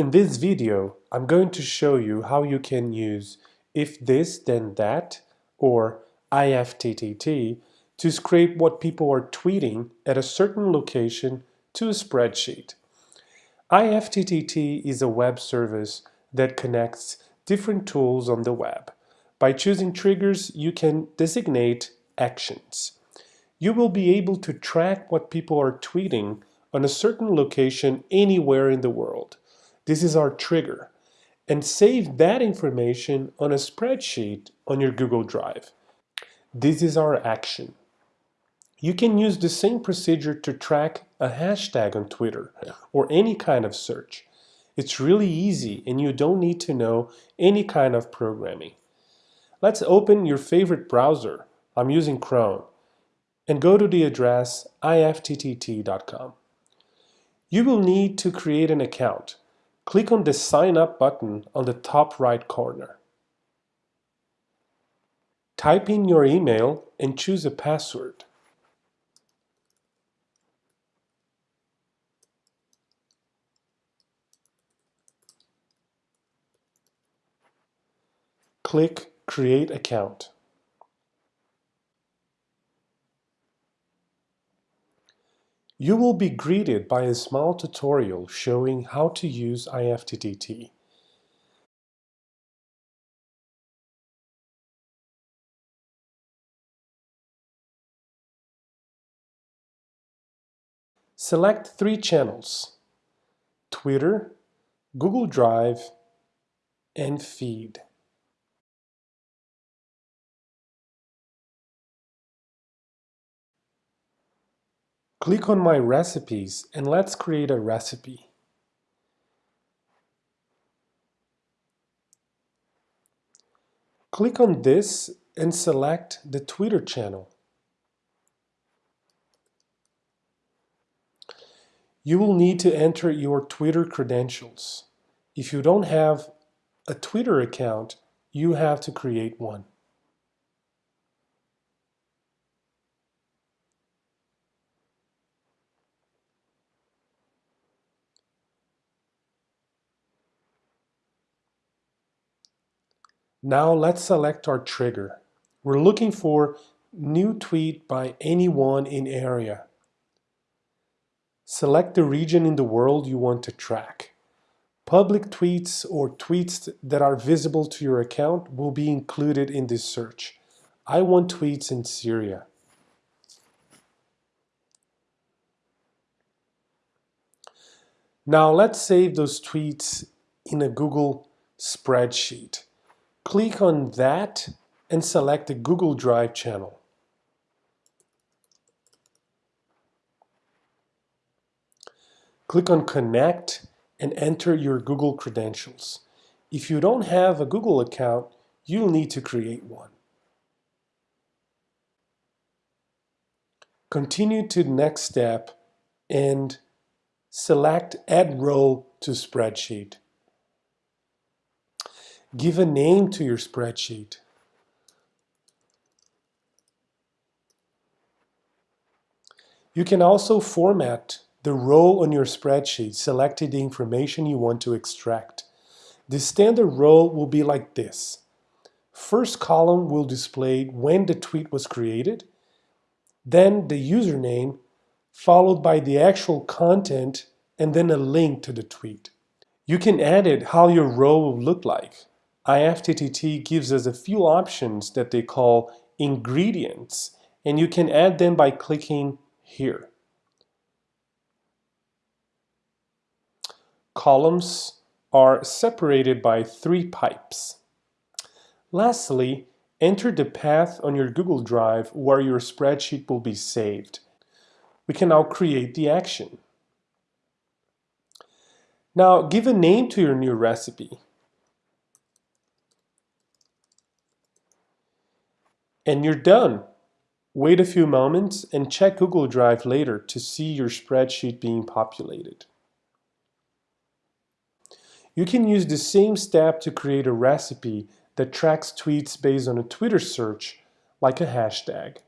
In this video, I'm going to show you how you can use if this then that or IFTTT to scrape what people are tweeting at a certain location to a spreadsheet. IFTTT is a web service that connects different tools on the web. By choosing triggers, you can designate actions. You will be able to track what people are tweeting on a certain location anywhere in the world. This is our trigger. And save that information on a spreadsheet on your Google Drive. This is our action. You can use the same procedure to track a hashtag on Twitter or any kind of search. It's really easy and you don't need to know any kind of programming. Let's open your favorite browser. I'm using Chrome and go to the address ifttt.com. You will need to create an account. Click on the Sign Up button on the top right corner. Type in your email and choose a password. Click Create Account. You will be greeted by a small tutorial showing how to use IFTTT. Select three channels, Twitter, Google Drive, and Feed. Click on My Recipes and let's create a recipe. Click on this and select the Twitter channel. You will need to enter your Twitter credentials. If you don't have a Twitter account, you have to create one. Now let's select our trigger. We're looking for new tweet by anyone in area. Select the region in the world you want to track. Public tweets or tweets that are visible to your account will be included in this search. I want tweets in Syria. Now let's save those tweets in a Google spreadsheet. Click on that and select the Google Drive channel. Click on Connect and enter your Google credentials. If you don't have a Google account, you'll need to create one. Continue to the next step and select Add Row to Spreadsheet. Give a name to your spreadsheet. You can also format the row on your spreadsheet, selecting the information you want to extract. The standard row will be like this. First column will display when the tweet was created, then the username, followed by the actual content, and then a link to the tweet. You can edit how your row will look like. IFTTT gives us a few options that they call ingredients, and you can add them by clicking here. Columns are separated by three pipes. Lastly, enter the path on your Google Drive where your spreadsheet will be saved. We can now create the action. Now give a name to your new recipe. And you're done. Wait a few moments and check Google Drive later to see your spreadsheet being populated. You can use the same step to create a recipe that tracks tweets based on a Twitter search, like a hashtag.